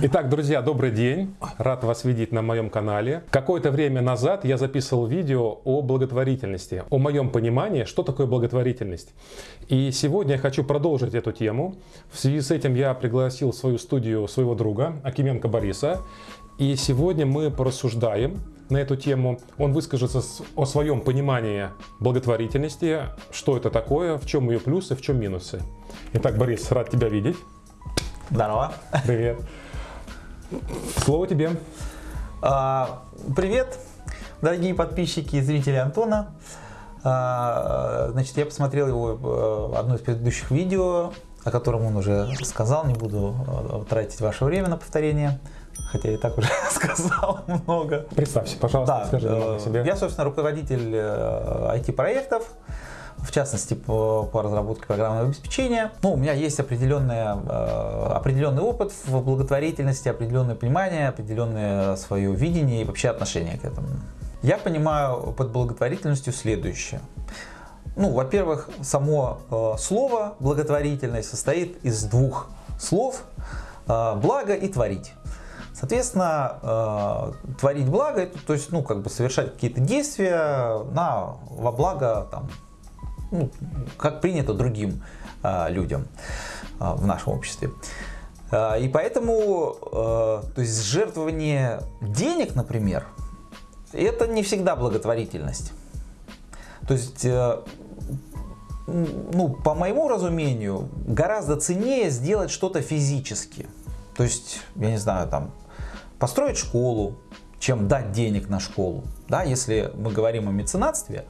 Итак, друзья, добрый день. Рад вас видеть на моем канале. Какое-то время назад я записывал видео о благотворительности, о моем понимании, что такое благотворительность. И сегодня я хочу продолжить эту тему. В связи с этим я пригласил в свою студию своего друга Акименко Бориса. И сегодня мы порассуждаем на эту тему. Он выскажется о своем понимании благотворительности, что это такое, в чем ее плюсы, в чем минусы. Итак, Борис, рад тебя видеть. Здорово. Привет. Слово тебе. А, привет, дорогие подписчики и зрители Антона. А, значит, я посмотрел его э, одно из предыдущих видео, о котором он уже сказал, не буду э, тратить ваше время на повторение. Хотя я и так уже сказал много. Представься, пожалуйста, да, расскажи о себе. Я, собственно, руководитель IT-проектов, э, в частности по, по разработке программного обеспечения. Ну, у меня есть определенная, определенный опыт в благотворительности, определенное понимание, определенное свое видение и вообще отношение к этому. Я понимаю под благотворительностью следующее. Ну, во-первых, само э, слово благотворительность состоит из двух слов э, благо и творить. Соответственно, э, творить благо, это, то есть, ну, как бы совершать какие-то действия на, во благо, там, ну, как принято другим э, людям э, в нашем обществе. Э, и поэтому, э, то есть, жертвование денег, например, это не всегда благотворительность. То есть, э, ну, по моему разумению, гораздо ценнее сделать что-то физически. То есть, я не знаю, там, построить школу, чем дать денег на школу. Да, если мы говорим о меценатстве,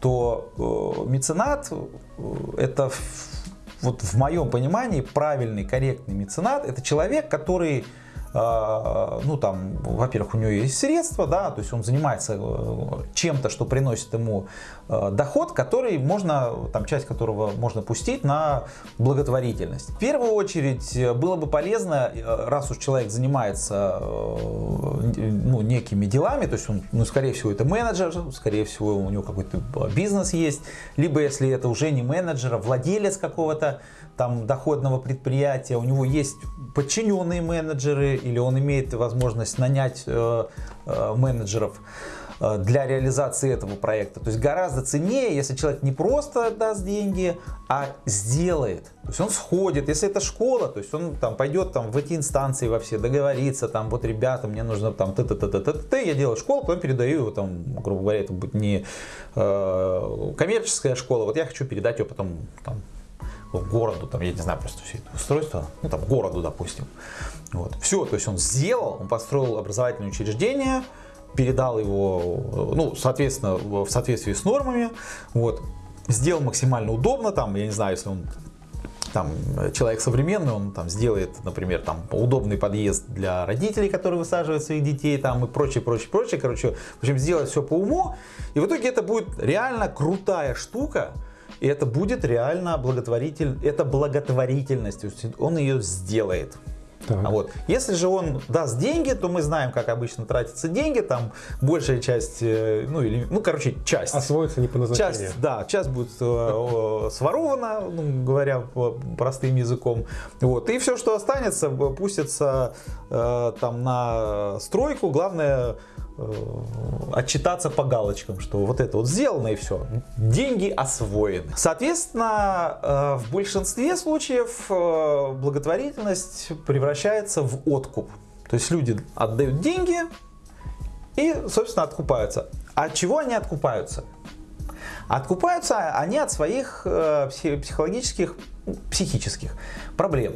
то э, меценат э, это вот в моем понимании правильный, корректный меценат это человек, который ну там, во-первых, у него есть средства, да, то есть он занимается э, чем-то, что приносит ему э, доход, который можно, там часть которого можно пустить на благотворительность. В первую очередь э, было бы полезно, раз уж человек занимается ну, некими делами, то есть он, ну, скорее всего, это менеджер, скорее всего, у него какой-то бизнес есть, либо если это уже не менеджер, а владелец какого-то там доходного предприятия, у него есть подчиненные менеджеры или он имеет возможность нанять э, э, менеджеров э, для реализации этого проекта. То есть гораздо ценнее, если человек не просто даст деньги, а сделает. То есть он сходит, если это школа, то есть он там пойдет там в эти инстанции во все, договориться, там вот ребята, мне нужно там т т т т т т я делаю школу, потом передаю его там, грубо говоря, это будет не э, коммерческая школа, вот я хочу передать ее потом там городу, там, я не знаю, просто все это устройство, ну, там, городу, допустим. Вот. Все, то есть он сделал, он построил образовательное учреждение, передал его, ну, соответственно, в соответствии с нормами, вот, сделал максимально удобно, там, я не знаю, если он там человек современный, он там сделает, например, там удобный подъезд для родителей, которые высаживают своих детей, там и прочее, прочее, прочее, короче, в общем, сделать все по уму, и в итоге это будет реально крутая штука, и это будет реально благотворитель, это благотворительность, он ее сделает. Так. А вот. Если же он даст деньги, то мы знаем, как обычно тратятся деньги, там большая часть, э, ну или, ну короче, часть. Освоится не по назначению. Часть, да, часть будет э, сворована, ну, говоря простым языком. Вот. И все, что останется, пустится э, там на стройку. Главное отчитаться по галочкам, что вот это вот сделано и все. Деньги освоены. Соответственно, э, в большинстве случаев э, благотворительность превращается в откуп. То есть люди отдают деньги и, собственно, откупаются. От чего они откупаются? Откупаются они от своих психологических, психических проблем.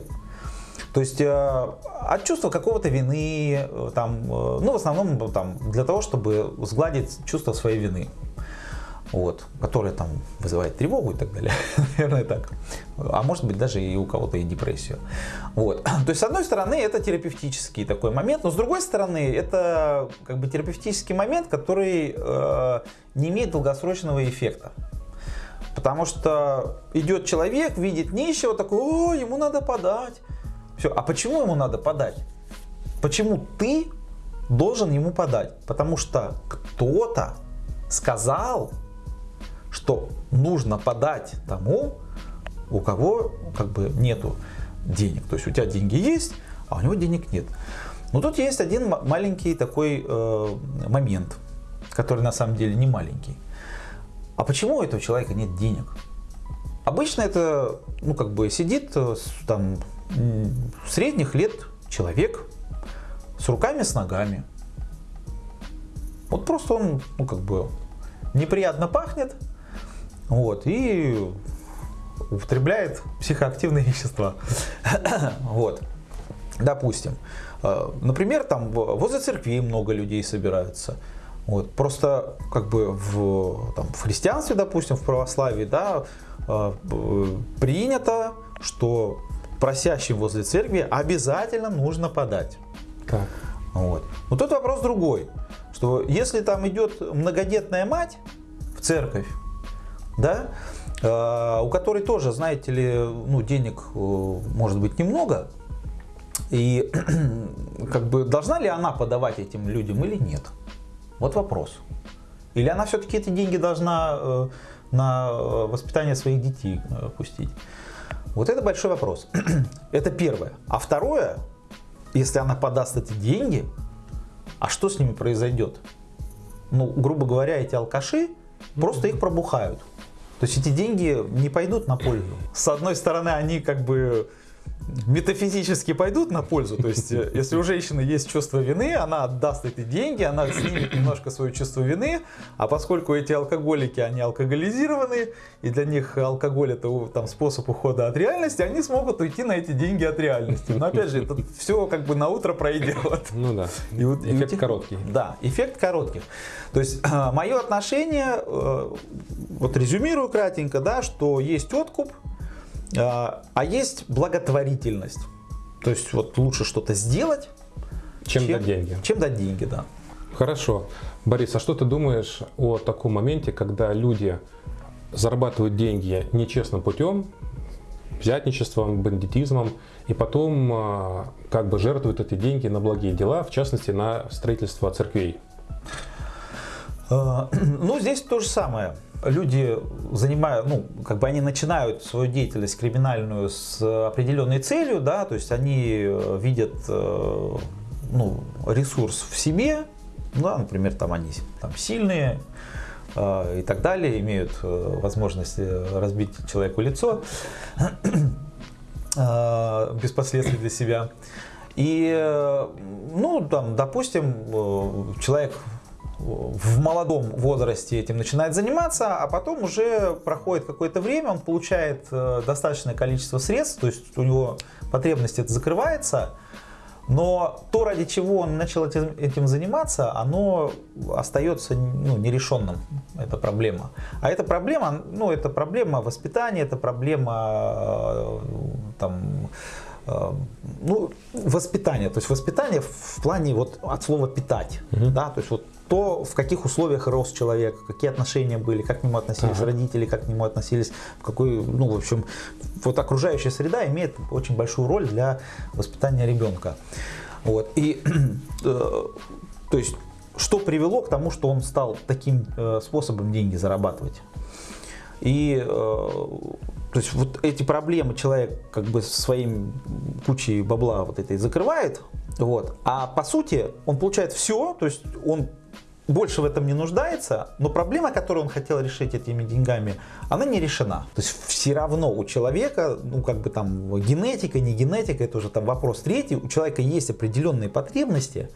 То есть э, от чувства какого-то вины, э, там, э, ну в основном там, для того, чтобы сгладить чувство своей вины. Вот, которое там вызывает тревогу и так далее, наверное так. А может быть даже и у кого-то и депрессию. Вот. То есть с одной стороны это терапевтический такой момент, но с другой стороны это как бы терапевтический момент, который э, не имеет долгосрочного эффекта. Потому что идет человек, видит нищего, такой, о, ему надо подать. Все. А почему ему надо подать? Почему ты должен ему подать? Потому что кто-то сказал, что нужно подать тому, у кого как бы нету денег. То есть у тебя деньги есть, а у него денег нет. Но тут есть один маленький такой э, момент, который на самом деле не маленький. А почему у этого человека нет денег? Обычно это, ну, как бы сидит э, там средних лет человек с руками, с ногами. Вот просто он, ну, как бы неприятно пахнет, вот, и употребляет психоактивные вещества. вот, допустим. Э, например, там возле церквей много людей собираются. Вот. Просто как бы в, там, в христианстве, допустим, в православии, да, э, принято, что просящим возле церкви обязательно нужно подать. Так. Вот. Но тут вопрос другой, что если там идет многодетная мать в церковь, да, э, у которой тоже, знаете ли, ну, денег может быть немного, и как бы должна ли она подавать этим людям или нет? Вот вопрос. Или она все-таки эти деньги должна э, на э, воспитание своих детей э, пустить? Вот это большой вопрос. это первое. А второе, если она подаст эти деньги, а что с ними произойдет? Ну, грубо говоря, эти алкаши просто их пробухают. То есть эти деньги не пойдут на пользу. С одной стороны, они как бы метафизически пойдут на пользу. То есть, э, если у женщины есть чувство вины, она отдаст эти деньги, она снимет немножко свое чувство вины, а поскольку эти алкоголики, они алкоголизированы, и для них алкоголь это там, способ ухода от реальности, они смогут уйти на эти деньги от реальности. Но опять же, это все как бы на утро пройдет. Ну да, и вот, эффект и короткий. Да, эффект коротких. То есть, мое отношение, э, вот резюмирую кратенько, да, что есть откуп, а, а есть благотворительность. То есть вот лучше что-то сделать, чем, чем дать деньги. Чем дать деньги, да. Хорошо. Борис, а что ты думаешь о таком моменте, когда люди зарабатывают деньги нечестным путем, взятничеством, бандитизмом, и потом а, как бы жертвуют эти деньги на благие дела, в частности на строительство церквей? А, ну, здесь то же самое люди занимают, ну, как бы они начинают свою деятельность криминальную с определенной целью, да, то есть они э, видят, э, ну, ресурс в себе, да, например, там они там сильные э, и так далее, имеют возможность разбить человеку лицо без последствий для себя. И, ну, там, допустим, человек в молодом возрасте этим начинает заниматься, а потом уже проходит какое-то время, он получает э, достаточное количество средств, то есть у него потребность это закрывается, но то, ради чего он начал этим, этим заниматься, оно остается ну, нерешенным, эта проблема. А эта проблема, ну, это проблема воспитания, это проблема э, там, э, ну, воспитания. То есть воспитание в плане вот от слова питать. Угу. Да? То есть вот то, в каких условиях рос человек, какие отношения были, как к нему относились ага. родители, как к нему относились, в какой, ну, в общем, вот окружающая среда имеет очень большую роль для воспитания ребенка. Вот. И, э, то есть, что привело к тому, что он стал таким э, способом деньги зарабатывать? И э, то есть вот эти проблемы человек как бы своим кучей бабла вот этой закрывает, вот, а по сути он получает все, то есть он больше в этом не нуждается, но проблема, которую он хотел решить этими деньгами, она не решена. То есть все равно у человека, ну как бы там генетика, не генетика, это уже там вопрос третий, у человека есть определенные потребности,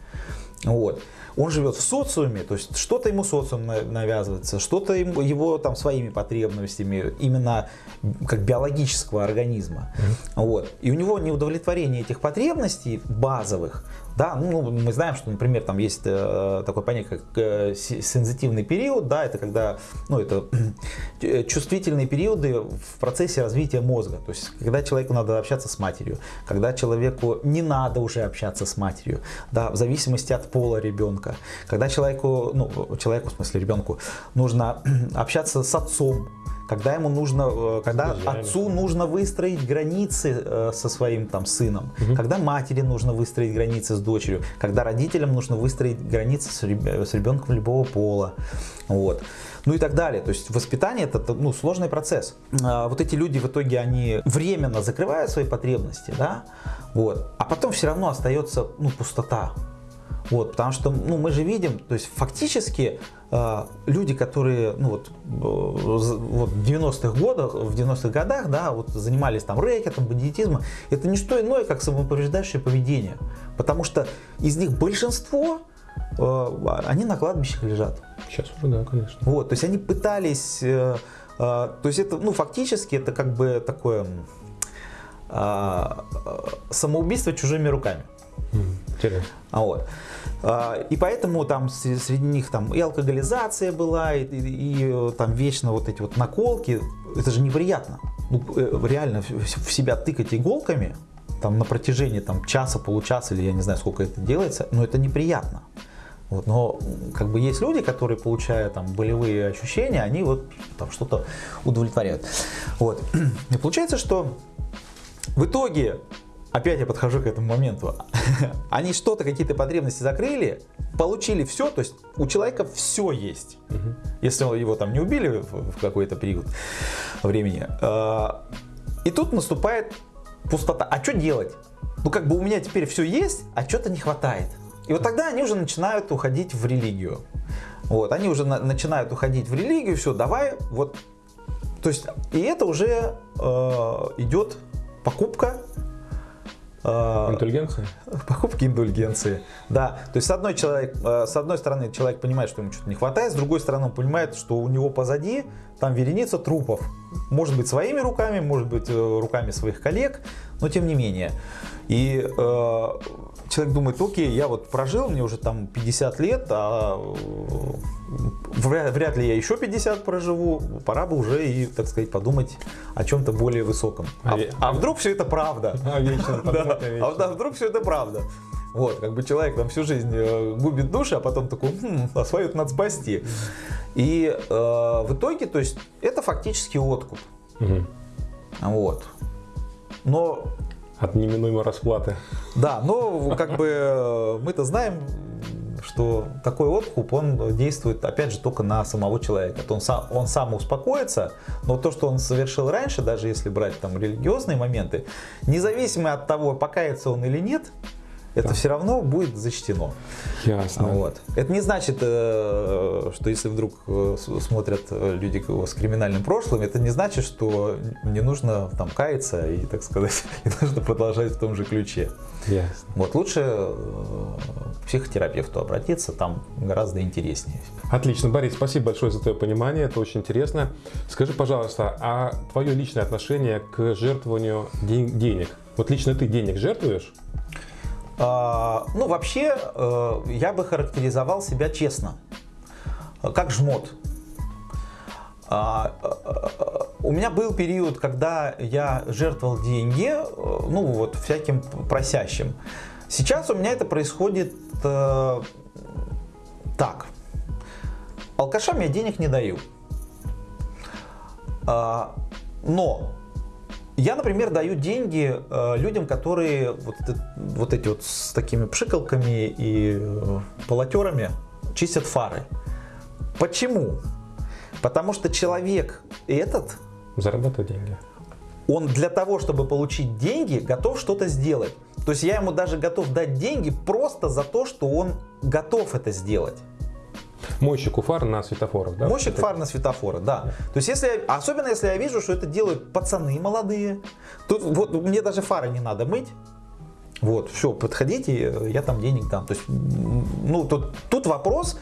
вот. Он живет в социуме, то есть что-то ему социум навязывается, что-то его там своими потребностями, именно как биологического организма. Mm-hmm. Вот. И у него неудовлетворение этих потребностей базовых, да, ну, мы знаем, что, например, там есть э, такое понятие, как э, сензитивный период, да, это когда, ну, это э, чувствительные периоды в процессе развития мозга, то есть, когда человеку надо общаться с матерью, когда человеку не надо уже общаться с матерью, да, в зависимости от пола ребенка, когда человеку, ну, человеку, в смысле ребенку, нужно общаться с отцом, когда ему нужно, э, когда Друзьями. отцу нужно выстроить границы э, со своим там сыном, когда матери нужно выстроить границы с дочерью, когда родителям нужно выстроить границы с ребенком любого пола, вот. Ну и так далее. То есть воспитание это ну, сложный процесс. А, вот эти люди в итоге они временно закрывают свои потребности, да, вот, а потом все равно остается ну, пустота. Вот, потому что ну, мы же видим, то есть фактически э, люди, которые ну, вот, э, вот в 90-х годах, в 90-х годах, да, вот занимались там рэкетом, бандитизмом, это не что иное, как самоповреждающее поведение. Потому что из них большинство, э, они на кладбищах лежат. Сейчас уже, да, конечно. Вот, то есть они пытались, то есть это, ну, фактически это как бы такое самоубийство чужими руками. Интересно. А Вот. А, И поэтому там среди них там и алкоголизация была, и, и- и, э, там вечно вот эти вот наколки. Это же неприятно. Ну, э, реально в себя тыкать иголками там на протяжении там часа, получаса или я не знаю сколько это делается, но это неприятно. Вот, но как бы есть люди, которые, получая там болевые ощущения, они вот там что-то удовлетворяют. Вот. И получается, что в итоге, опять я подхожу к этому моменту, они что-то, какие-то потребности закрыли, получили все, то есть у человека все есть. Если его там не убили в в какой-то период времени. А, И тут наступает пустота. А что делать? Ну как бы у меня теперь все есть, а что-то не хватает. И вот тогда они уже начинают уходить в религию. Вот, они уже на- начинают уходить в религию, все, давай, вот. То есть, и это уже э, идет покупка э, Интеллигенция? покупки индульгенции. Да, то есть с одной, человек, э, с одной стороны человек понимает, что ему что-то не хватает, с другой стороны он понимает, что у него позади там вереница трупов. Может быть своими руками, может быть э, руками своих коллег, но тем не менее. И э, человек думает, окей, я вот прожил, мне уже там 50 лет, а э, вряд, вряд ли я еще 50 проживу, пора бы уже и, так сказать, подумать о чем-то более высоком. А, А вдруг все это правда? А вечно, Да. А вдруг все это правда? Вот, как бы человек там всю жизнь э, губит души, а потом такой, хм, а свою надо спасти. И э, в итоге, то есть, это фактически откуп. Мгм. Вот. Но, От неминуемой расплаты. да, но как бы э, мы-то знаем, что такой откуп, он действует, опять же, только на самого человека. То он, сам, он сам успокоится, но то, что он совершил раньше, даже если брать там религиозные моменты, независимо от того, покается он или нет, это все равно будет зачтено. Ясно. Вот. Это не значит, э, что если вдруг э, смотрят э, люди с криминальным прошлым, это не значит, что не нужно там каяться и, так сказать, и нужно продолжать в том же ключе. Ясно. Вот лучше к психотерапевту обратиться, там гораздо интереснее. Отлично, Борис, спасибо большое за твое понимание, это очень интересно. Скажи, пожалуйста, а твое личное отношение к жертвованию ден- денег? Вот лично ты денег жертвуешь? А, ну, вообще, э, я бы характеризовал себя честно, как жмот. А, э, э, У меня был период, когда я жертвовал деньги, ну, вот, всяким просящим. Сейчас у меня это происходит так. Алкашам я денег не даю. А, Но я, например, даю деньги э, людям, которые вот, вот эти вот с такими пшикалками и э, полотерами чистят фары. Почему? Потому что человек этот, Зарабатывать деньги. он для того, чтобы получить деньги, готов что-то сделать. То есть я ему даже готов дать деньги просто за то, что он готов это сделать. Мойщику фар на светофорах, да? Мойщик фар на светофоры, да. То есть если, особенно если я вижу, что это делают пацаны молодые, тут вот мне даже фары не надо мыть. Вот, все, подходите, я там денег дам. То есть, ну, тут, тут вопрос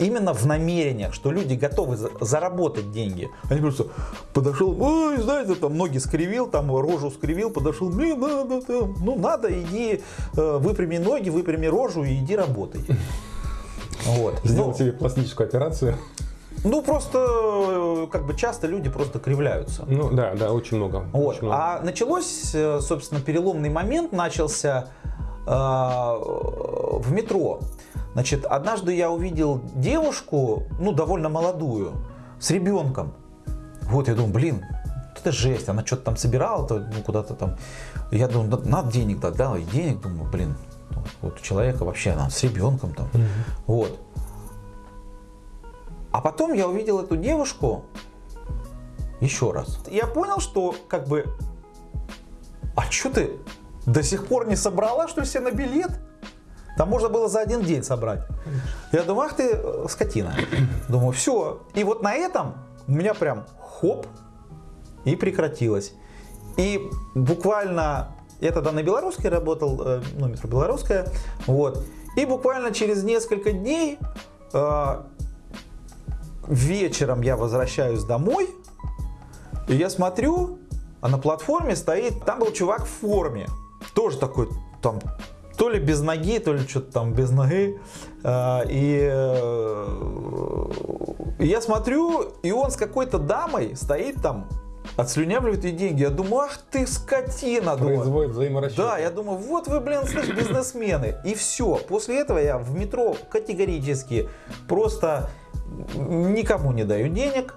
именно в намерениях, что люди готовы за- заработать деньги. Они просто подошел, ой, знаете, там ноги скривил, там рожу скривил, подошел, мне надо, там, ну надо, иди, э, выпрями ноги, выпрями рожу и иди работай. Вот. Сделал Ну, тебе пластическую операцию. ну, просто, э, как бы часто люди просто кривляются. Ну да, да, очень много. Вот. очень много. А началось, э, собственно, переломный момент начался э, в метро. Значит, однажды я увидел девушку, ну, довольно молодую, с ребенком. Вот, я думаю, блин, это жесть, она что-то там собирала, ну, куда-то там. Я думаю, надо, надо денег дать, да, и денег, думаю, блин, вот у человека вообще, она с ребенком там, угу. вот. А потом я увидел эту девушку еще раз. Я понял, что как бы, а что ты до сих пор не собрала, что ли, себе на билет? Там можно было за один день собрать. Я думаю, ах ты скотина. Думаю, все. И вот на этом у меня прям хоп, и прекратилось. И буквально, я тогда на белорусской работал, э, ну, метро белорусская, вот. И буквально через несколько дней э, вечером я возвращаюсь домой, и я смотрю, а на платформе стоит, там был чувак в форме, тоже такой, там, то ли без ноги, то ли что-то там без ноги. И, и я смотрю, и он с какой-то дамой стоит там, отслюнявливает ей деньги. Я думаю, ах ты скотина. Производит взаиморасчет. Да, я думаю, вот вы, блин, слышь, бизнесмены. И все. После этого я в метро категорически просто никому не даю денег.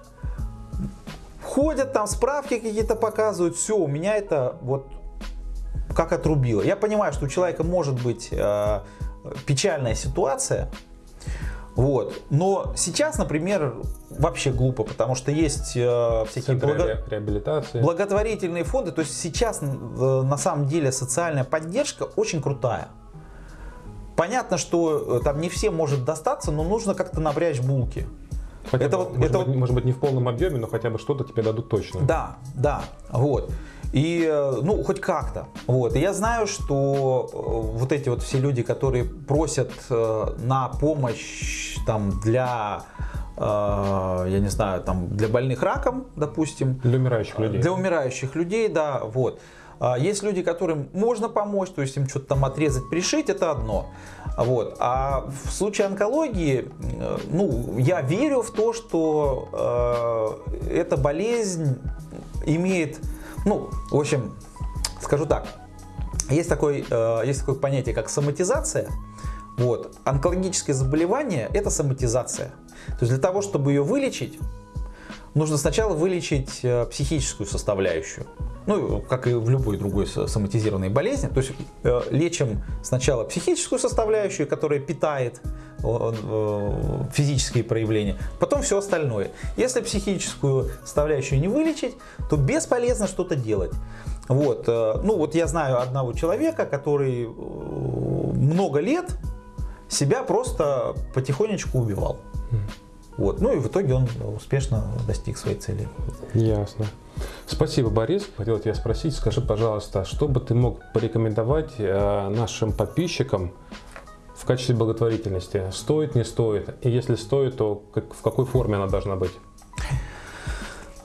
Ходят там, справки какие-то показывают. Все, у меня это вот как отрубило. Я понимаю, что у человека может быть э, печальная ситуация, вот. Но сейчас, например, вообще глупо, потому что есть э, всякие благо... реабилитации. благотворительные фонды. То есть сейчас э, на самом деле социальная поддержка очень крутая. Понятно, что э, там не всем может достаться, но нужно как-то напрячь булки. Хотя это бы, вот, может, это быть, вот... может быть не в полном объеме, но хотя бы что-то тебе дадут точно. Да, да, вот. И, э, ну, хоть как-то. Вот. И я знаю, что э, вот эти вот все люди, которые просят э, на помощь там для я не знаю, там для больных раком, допустим. Для умирающих людей. Для умирающих людей, да, вот. А есть люди, которым можно помочь, то есть им что-то там отрезать, пришить, это одно. Вот. А в случае онкологии, ну, я верю в то, что э, эта болезнь имеет ну, в общем, скажу так. Есть, такой, э, есть такое понятие, как соматизация. Вот. Онкологическое заболевание – это соматизация. То есть для того, чтобы ее вылечить, нужно сначала вылечить э, психическую составляющую. Ну, как и в любой другой соматизированной болезни. То есть э, лечим сначала психическую составляющую, которая питает физические проявления, потом все остальное. Если психическую составляющую не вылечить, то бесполезно что-то делать. Вот. Э, ну вот я знаю одного человека, который много лет себя просто потихонечку убивал. Вот. Ну и в итоге он успешно достиг своей цели. Ясно. Спасибо, Борис. Хотел тебя спросить, скажи, пожалуйста, что бы ты мог порекомендовать э, нашим подписчикам в качестве благотворительности? Стоит, не стоит? И если стоит, то как, в какой форме она должна быть?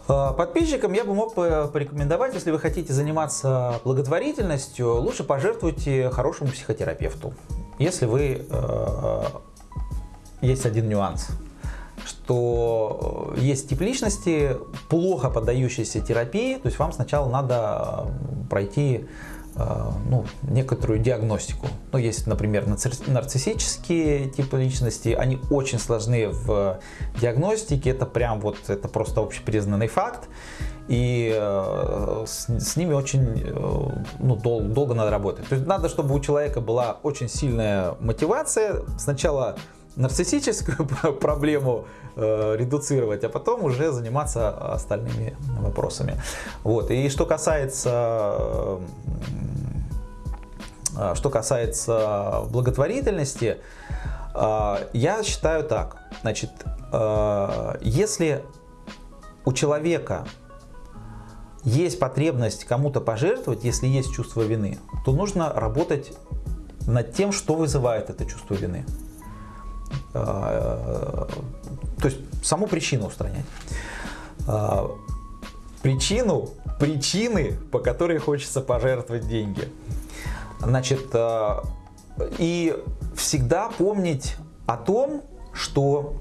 Э, подписчикам я бы мог порекомендовать, если вы хотите заниматься благотворительностью, лучше пожертвуйте хорошему психотерапевту. Если вы... Э, есть один нюанс – что э, есть тип личности, плохо поддающиеся терапии, то есть вам сначала надо э, пройти э, ну, некоторую диагностику. Ну, есть, например, нарциссические типы личности, они очень сложны в диагностике, это прям вот, это просто общепризнанный факт, и э, с, с ними очень э, ну, дол, долго надо работать. То есть надо, чтобы у человека была очень сильная мотивация, сначала нарциссическую проблему э, редуцировать, а потом уже заниматься остальными вопросами. Вот. И что касается, э, что касается благотворительности, э, я считаю так. Значит, э, если у человека есть потребность кому-то пожертвовать, если есть чувство вины, то нужно работать над тем, что вызывает это чувство вины. А, то есть саму причину устранять. А, причину, причины, по которой хочется пожертвовать деньги. Значит, а, и всегда помнить о том, что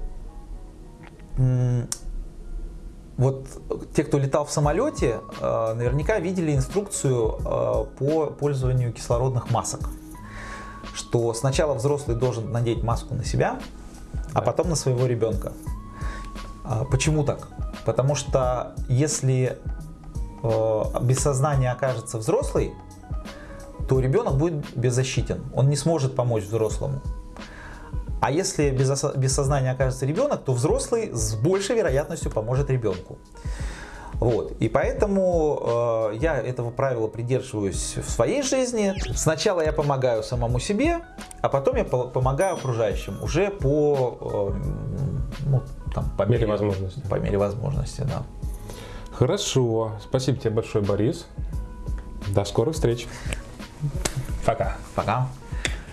вот те, кто летал в самолете, наверняка видели инструкцию по пользованию кислородных масок. Что сначала взрослый должен надеть маску на себя, а потом на своего ребенка. А почему так? Потому что если э, без сознания окажется взрослый, то ребенок будет беззащитен. Он не сможет помочь взрослому. А если без, без сознания окажется ребенок, то взрослый с большей вероятностью поможет ребенку. Вот. И поэтому э, я этого правила придерживаюсь в своей жизни. Сначала я помогаю самому себе, а потом я помогаю окружающим уже по, э, ну, там, по мере, мере возможности. По мере возможности, да. Хорошо. Спасибо тебе большое, Борис. До скорых встреч. Пока. Пока.